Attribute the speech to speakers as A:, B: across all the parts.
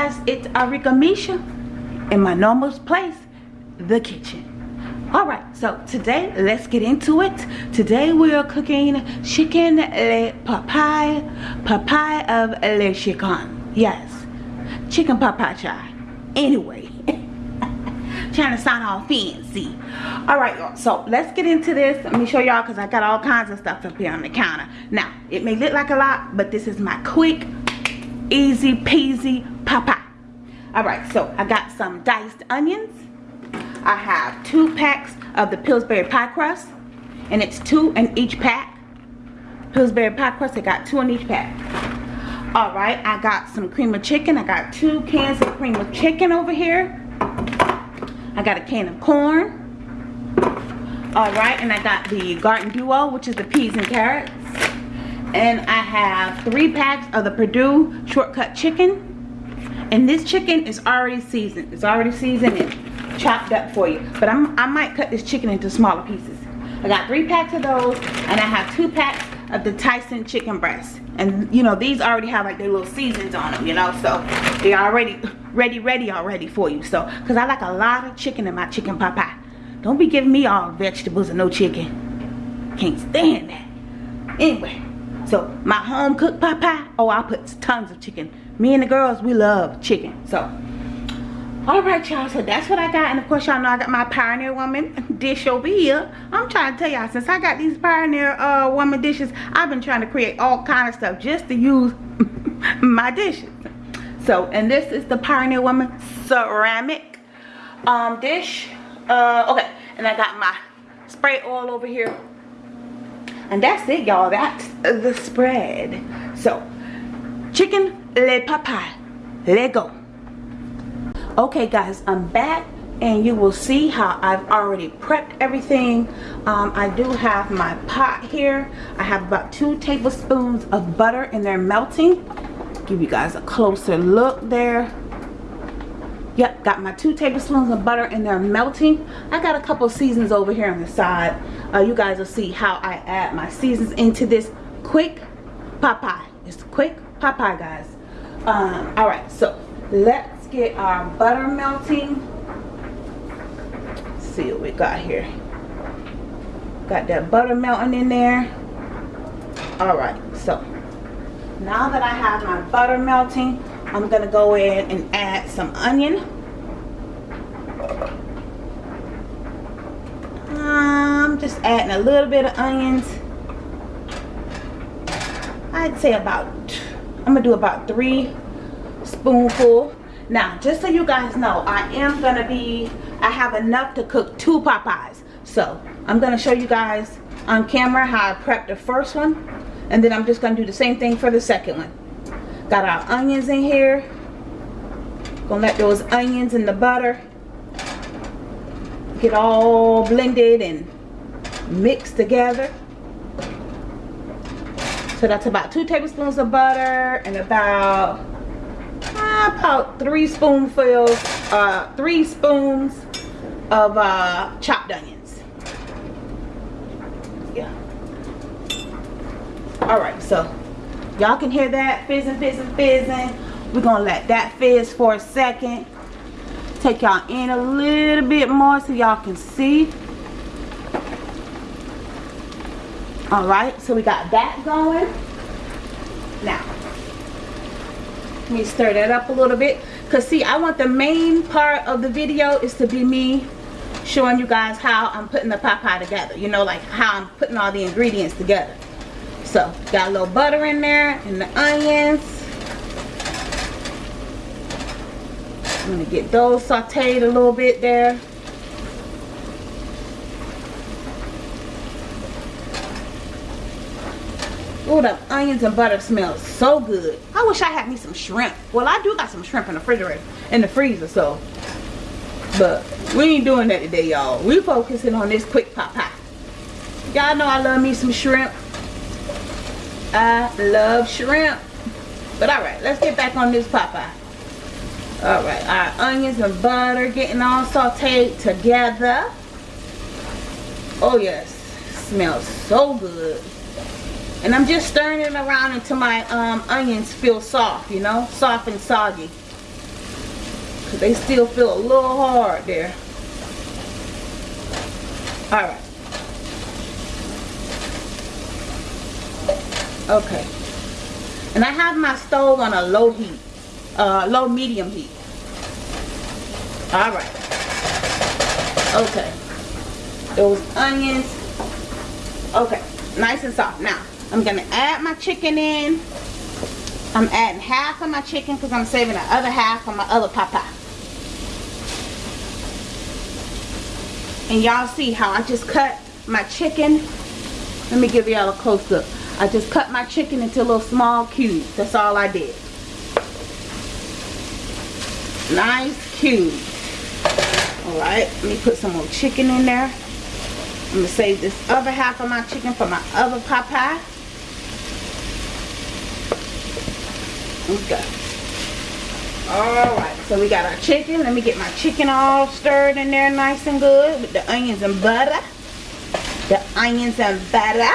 A: guys it's Arika Misha in my normal place the kitchen. All right so today let's get into it. Today we are cooking chicken le papaye papaye of le chicken yes chicken papaye chai anyway trying to sound all fancy. All right y'all so let's get into this. Let me show y'all because i got all kinds of stuff up here on the counter. Now it may look like a lot but this is my quick easy peasy papa. All right so i got some diced onions. I have two packs of the pillsbury pie crust and it's two in each pack. Pillsbury pie crust i got two in each pack. All right i got some cream of chicken. I got two cans of cream of chicken over here. I got a can of corn. All right, and I got the Garden Duo, which is the peas and carrots. And I have three packs of the Perdue Shortcut Chicken. And this chicken is already seasoned. It's already seasoned and chopped up for you. But I'm, I might cut this chicken into smaller pieces. I got three packs of those, and I have two packs of the Tyson chicken breast. And you know, these already have like their little seasons on them, you know, so they're already ready, ready already for you. So, because I like a lot of chicken in my chicken pot pie. Don't be giving me all vegetables and no chicken. Can't stand that. Anyway, so my home cooked pot pie, oh, I put tons of chicken. Me and the girls, we love chicken. So, all right, y'all. So that's what I got. And of course, y'all know I got my Pioneer Woman dish over here. I'm trying to tell y'all, since I got these Pioneer uh, Woman dishes, I've been trying to create all kind of stuff just to use my dishes so and this is the pioneer woman ceramic um dish uh okay and i got my spray oil over here and that's it y'all. That's the spread. So chicken le papaye let go. Okay guys i'm back and you will see how I've already prepped everything. Um, I do have my pot here. I have about two tablespoons of butter and they're melting. Give you guys a closer look there. Yep got my two tablespoons of butter and they're melting. I got a couple seasons over here on the side uh, you guys will see how i add my seasons into this quick pot pie it's quick pot pie guys. Um, all right so let's get our butter melting. Let's see what we got here. Got that butter melting in there. All right so now that I have my butter melting I'm gonna go in and add some onion Just adding a little bit of onions I'd say about I'm gonna do about three spoonful now just so you guys know I am gonna be I have enough to cook two Popeyes so I'm gonna show you guys on camera how I prepped the first one and then I'm just to do the same thing for the second one. Got our onions in here. Gonna let those onions and the butter get all blended and mixed together. So that's about two tablespoons of butter and about uh, about three spoonfuls, uh, three spoons of uh, chopped onions. Yeah, all right so y'all can hear that fizzing fizzing fizzing we're gonna let that fizz for a second take y'all in a little bit more so y'all can see all right so we got that going now let me stir that up a little bit because see i want the main part of the video is to be me showing you guys how i'm putting the pot pie together you know like how i'm putting all the ingredients together so, got a little butter in there and the onions. I'm to get those sauteed a little bit there. Oh, the onions and butter smells so good. I wish I had me some shrimp. Well, I do got some shrimp in the refrigerator, in the freezer, so. But we ain't doing that today, y'all. We focusing on this quick pot pie. Y'all know I love me some shrimp. I love shrimp. But alright, let's get back on this Popeye. Alright, our onions and butter getting all sauteed together. Oh yes, smells so good. And I'm just stirring it around until my um, onions feel soft, you know, soft and soggy. Because they still feel a little hard there. Alright. Okay. And I have my stove on a low heat. Uh, low medium heat. Alright. Okay. Those onions. Okay. Nice and soft. Now, I'm going to add my chicken in. I'm adding half of my chicken because I'm saving the other half for my other papa. And y'all see how I just cut my chicken. Let me give y'all a close up. I just cut my chicken into little small cubes. That's all I did. Nice cubes. Alright, let me put some more chicken in there. I'm going to save this other half of my chicken for my other pot pie. Okay. Alright, so we got our chicken. Let me get my chicken all stirred in there nice and good with the onions and butter. The onions and butter.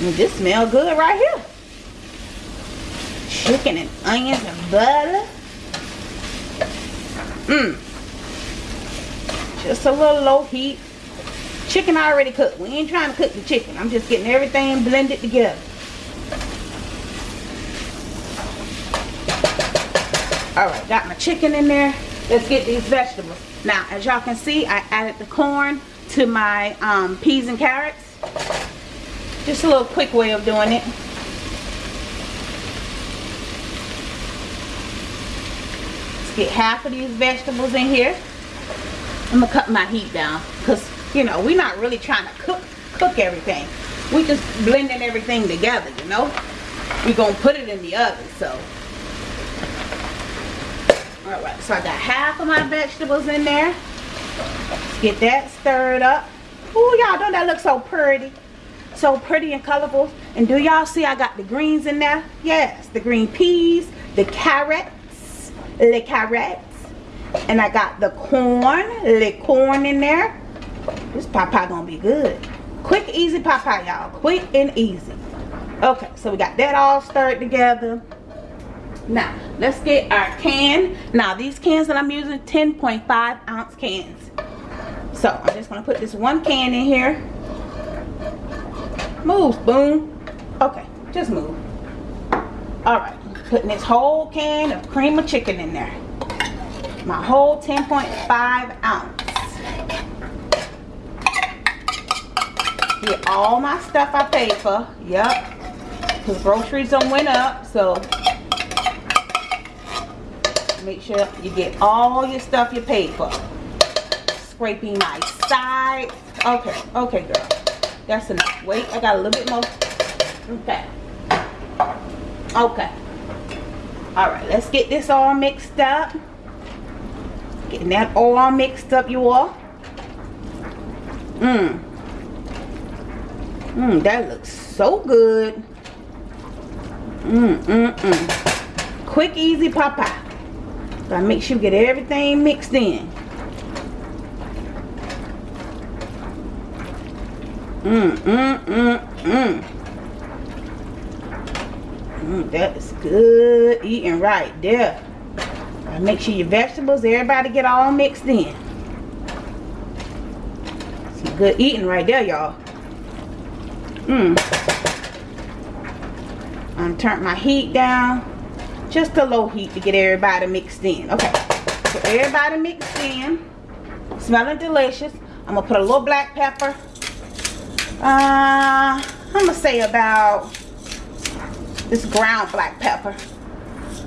A: And this smell good right here chicken and onions and butter. Mmm. Just a little low heat. Chicken already cooked. We ain't trying to cook the chicken. I'm just getting everything blended together. Alright, got my chicken in there. Let's get these vegetables. Now, as y'all can see, I added the corn to my um, peas and carrots. Just a little quick way of doing it. Let's get half of these vegetables in here. I'm gonna cut my heat down because you know we're not really trying to cook cook everything. We just blending everything together, you know. We're gonna put it in the oven, so. Alright, so I got half of my vegetables in there. Let's get that stirred up. Ooh, y'all, don't that look so pretty? So pretty and colorful. And do y'all see I got the greens in there? Yes, the green peas, the carrots le carrots. And I got the corn, le corn in there. This papa gonna be good. Quick, easy papa, y'all. Quick and easy. Okay, so we got that all stirred together. Now, let's get our can. Now, these cans that I'm using, 10.5 ounce cans. So, I'm just to put this one can in here. Move, spoon. Okay, just move. Alright, putting this whole can of cream of chicken in there. My whole 10.5 ounce. Get all my stuff I paid for. Yep. Because groceries don't went up. So make sure you get all your stuff you paid for. Scraping my side. Okay. Okay, girl. That's enough. Wait, I got a little bit more. Okay. Okay. All right, let's get this all mixed up. Getting that all mixed up, you all. Mmm. Mmm, that looks so good. Mmm, mmm, mmm. Quick, easy pop-out. Gotta make sure you get everything mixed in. Mmm, mmm, mmm, mmm. Mm, that is good eating right there. make sure your vegetables, everybody get all mixed in. Some good eating right there, y'all. Mmm. I'm turned my heat down. Just a low heat to get everybody mixed in. Okay. So everybody mixed in. Smelling delicious. I'm going to put a little black pepper. Uh, I'm going to say about this ground black pepper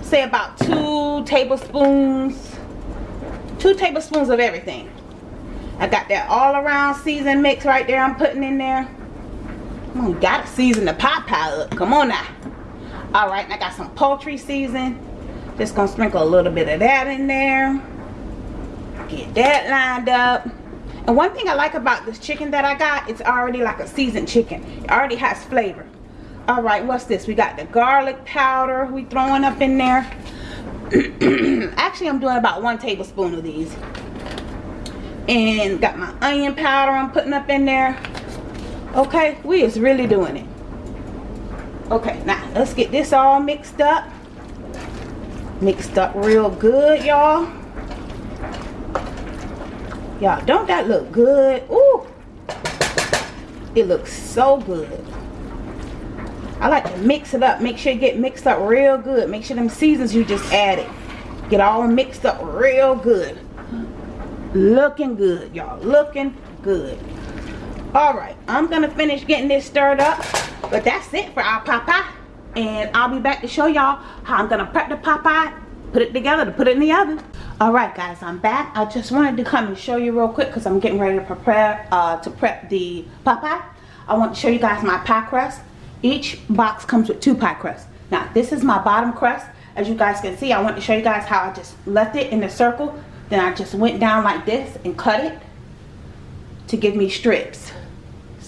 A: say about two tablespoons two tablespoons of everything I got that all around season mix right there I'm putting in there gotta season the pot pie up. Come on now. All right I got some poultry season. Just gonna sprinkle a little bit of that in there. Get that lined up. And one thing I like about this chicken that I got it's already like a seasoned chicken. It already has flavor. All right what's this? We got the garlic powder we throwing up in there. Actually i'm doing about one tablespoon of these. And got my onion powder i'm putting up in there okay we is really doing it Okay, now let's get this all mixed up. Mixed up real good, y'all. Y'all, don't that look good? Ooh. It looks so good. I like to mix it up. Make sure you get mixed up real good. Make sure them seasons you just added get all mixed up real good. Looking good, y'all. Looking good. All right, I'm gonna finish getting this stirred up. But that's it for our pot pie. And I'll be back to show y'all how I'm gonna prep the pot pie, put it together to put it in the oven. All right, guys, I'm back. I just wanted to come and show you real quick because I'm getting ready to prepare uh, to prep the pot pie. I want to show you guys my pie crust. Each box comes with two pie crusts. Now, this is my bottom crust. As you guys can see, I want to show you guys how I just left it in a circle. Then I just went down like this and cut it to give me strips.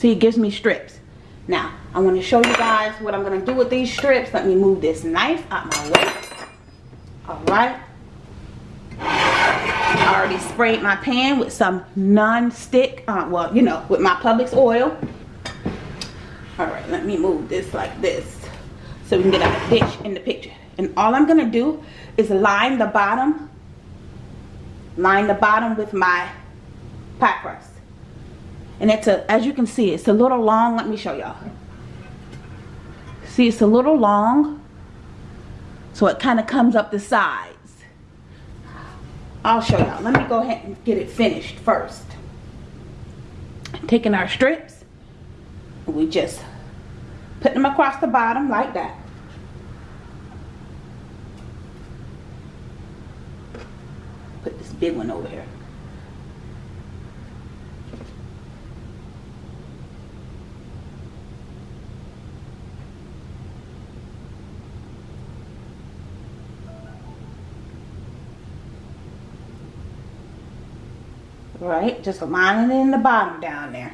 A: See, it gives me strips. Now, I want to show you guys what I'm going to do with these strips. Let me move this knife out of my way. Alright. I already sprayed my pan with some non-stick, uh, well, you know, with my Publix oil. Alright, let me move this like this so we can get a dish in the picture. And all I'm going to do is line the bottom, line the bottom with my pie crust. And it's a, as you can see, it's a little long. Let me show y'all. See, it's a little long. So it kind of comes up the sides. I'll show y'all. Let me go ahead and get it finished first. Taking our strips, we just put them across the bottom like that. Put this big one over here. Right? Just lining it in the bottom down there.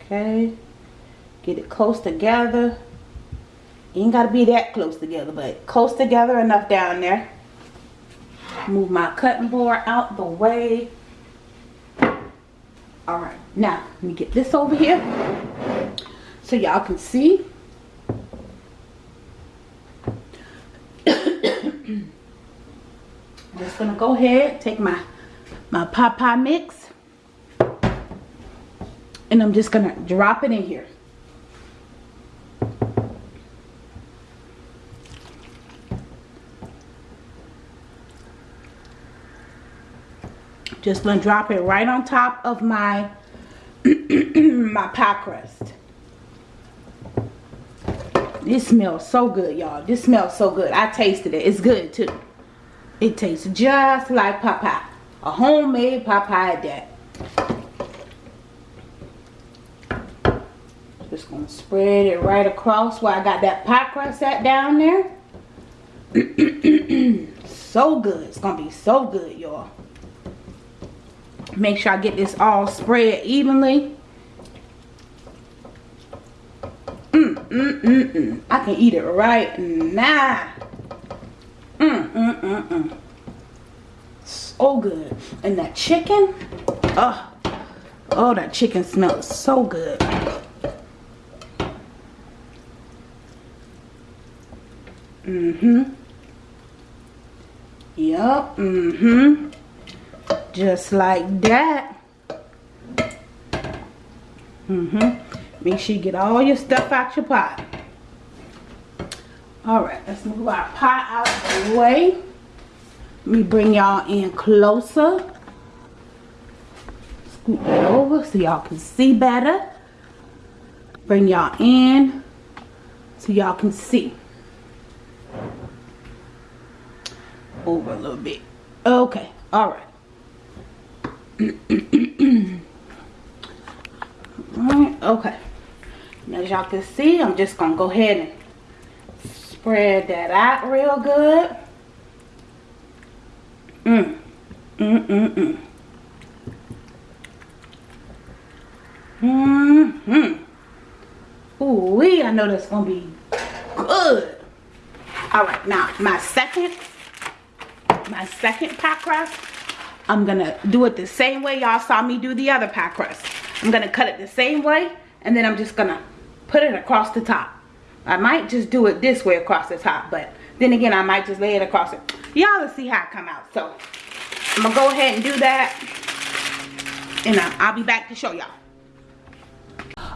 A: Okay. Get it close together. Ain't got to be that close together but close together enough down there. Move my cutting board out the way. All right now let me get this over here so y'all can see just gonna go ahead take my my pot pie mix and I'm just gonna drop it in here. Just gonna drop it right on top of my my pie crust. This smells so good y'all. This smells so good. I tasted it. It's good too it tastes just like pot pie. A homemade pot pie at that. Just gonna spread it right across where I got that pie crust at down there. so good. It's gonna be so good, y'all. Make sure I get this all spread evenly. Mm, mm, mm, mm. I can eat it right now. Mm, mm, mm, mm. So good. And that chicken, oh, oh, that chicken smells so good. Mm-hmm. Yup, mm-hmm. Just like that. Mm-hmm. Make sure you get all your stuff out your pot. All right, let's move our pot out of the way. Let me bring y'all in closer. Scoot that over so y'all can see better. Bring y'all in so y'all can see. Over a little bit. Okay, all right. all right, okay. As y'all can see, I'm just to go ahead and Spread that out real good. Mmm. Mmm, mmm, mmm. Mm-hmm. Ooh, wee, I know that's gonna be good. All right, now my second, my second pie crust, I'm gonna do it the same way y'all saw me do the other pie crust. I'm gonna cut it the same way and then I'm just gonna put it across the top. I might just do it this way across the top, but then again, I might just lay it across it. Y'all will see how it come out. So I'm gonna go ahead and do that and uh, I'll be back to show y'all.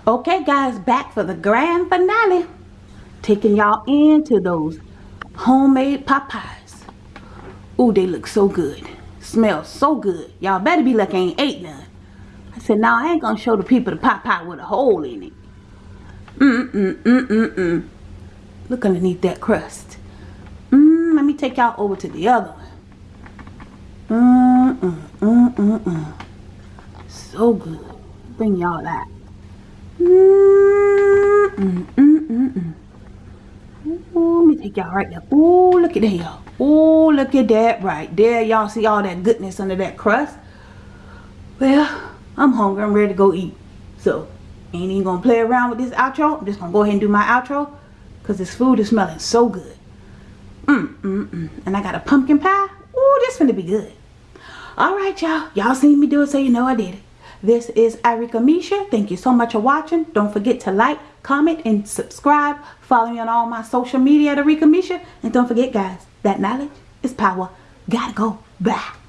A: Okay guys, back for the grand finale. Taking y'all into those homemade pot pies. Ooh, they look so good. Smell so good. Y'all better be lucky I ain't ate none. I said, now I ain't gonna show the people the pot pie with a hole in it. Mm-mm-mm-mm-mm. Look underneath that crust. Mmm, let me take y'all over to the other one. Mm-mm-mm-mm-mm. So good. Bring y'all that. Mm-mm-mm-mm. Ooh, let me take y'all right there. Ooh, look at that, y'all. Ooh, look at that right there. Y'all see all that goodness under that crust? Well, I'm hungry. I'm ready to go eat. So, ain't even gonna play around with this outro. I'm just gonna go ahead and do my outro. Because this food is smelling so good. Mmm, mmm, mmm. And I got a pumpkin pie. Ooh, this gonna be good. Alright, y'all. Y'all seen me do it, so you know I did it. This is Arika Misha. Thank you so much for watching. Don't forget to like, comment, and subscribe. Follow me on all my social media at Arika Misha. And don't forget, guys, that knowledge is power. Gotta go. Bye.